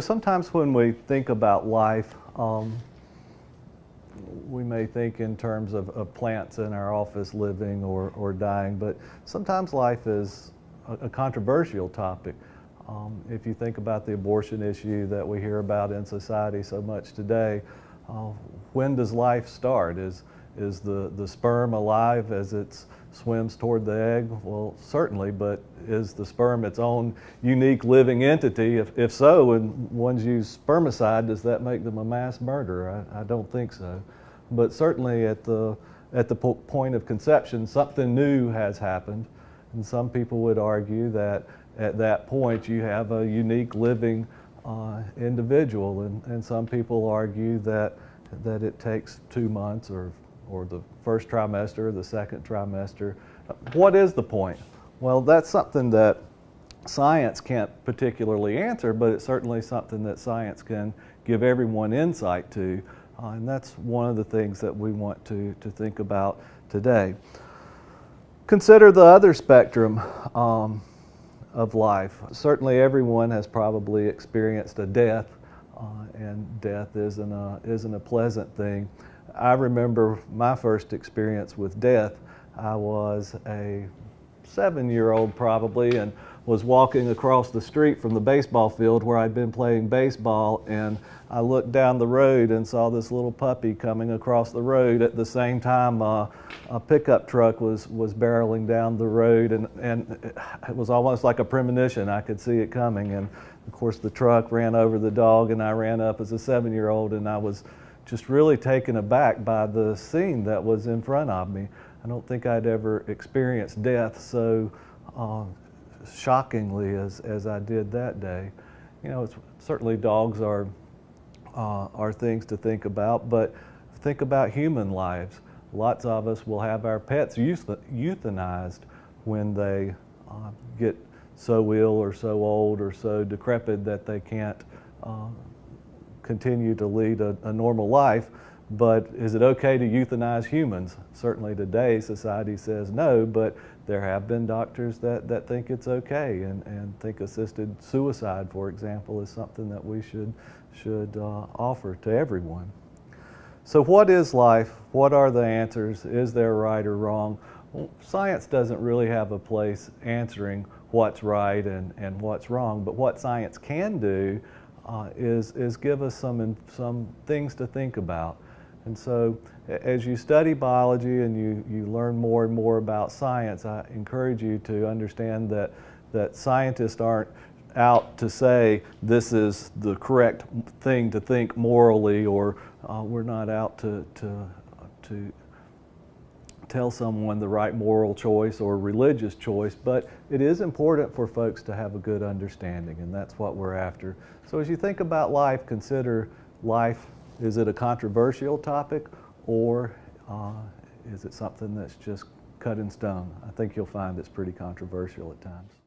Sometimes when we think about life, um, we may think in terms of, of, plants in our office living or, or dying, but sometimes life is a, a controversial topic. Um, if you think about the abortion issue that we hear about in society so much today, uh, when does life start? Is, is the, the sperm alive as it swims toward the egg? Well, certainly, but is the sperm its own unique living entity? If, if so, and one's use spermicide, does that make them a mass murderer? I, I don't think so. But certainly at the, at the po point of conception, something new has happened. And some people would argue that at that point you have a unique living uh, individual. And, and some people argue that, that it takes two months or or the first trimester, the second trimester. What is the point? Well, that's something that science can't particularly answer, but it's certainly something that science can give everyone insight to. Uh, and that's one of the things that we want to, to think about today. Consider the other spectrum um, of life. Certainly everyone has probably experienced a death, uh, and death isn't a, isn't a pleasant thing. I remember my first experience with death. I was a seven-year-old probably and was walking across the street from the baseball field where I'd been playing baseball and I looked down the road and saw this little puppy coming across the road at the same time uh, a pickup truck was was barreling down the road and and it was almost like a premonition I could see it coming and of course the truck ran over the dog and I ran up as a seven-year-old and I was just really taken aback by the scene that was in front of me. I don't think I'd ever experienced death so uh, shockingly as, as I did that day. You know, certainly dogs are, uh, are things to think about, but think about human lives. Lots of us will have our pets euthanized when they uh, get so ill or so old or so decrepit that they can't uh, continue to lead a, a, normal life, but is it okay to euthanize humans? Certainly today society says no, but there have been doctors that, that think it's okay and, and think assisted suicide, for example, is something that we should, should uh, offer to everyone. So what is life? What are the answers? Is there right or wrong? Well, science doesn't really have a place answering what's right and, and what's wrong, but what science can do uh, is, is give us some, some things to think about. And so as you study biology and you, you learn more and more about science, I encourage you to understand that, that scientists aren't out to say this is the correct thing to think morally or uh, we're not out to, to, to tell someone the right moral choice or religious choice, but it is important for folks to have a good understanding, and that's what we're after. So as you think about life, consider life, is it a controversial topic, or uh, is it something that's just cut in stone? I think you'll find it's pretty controversial at times.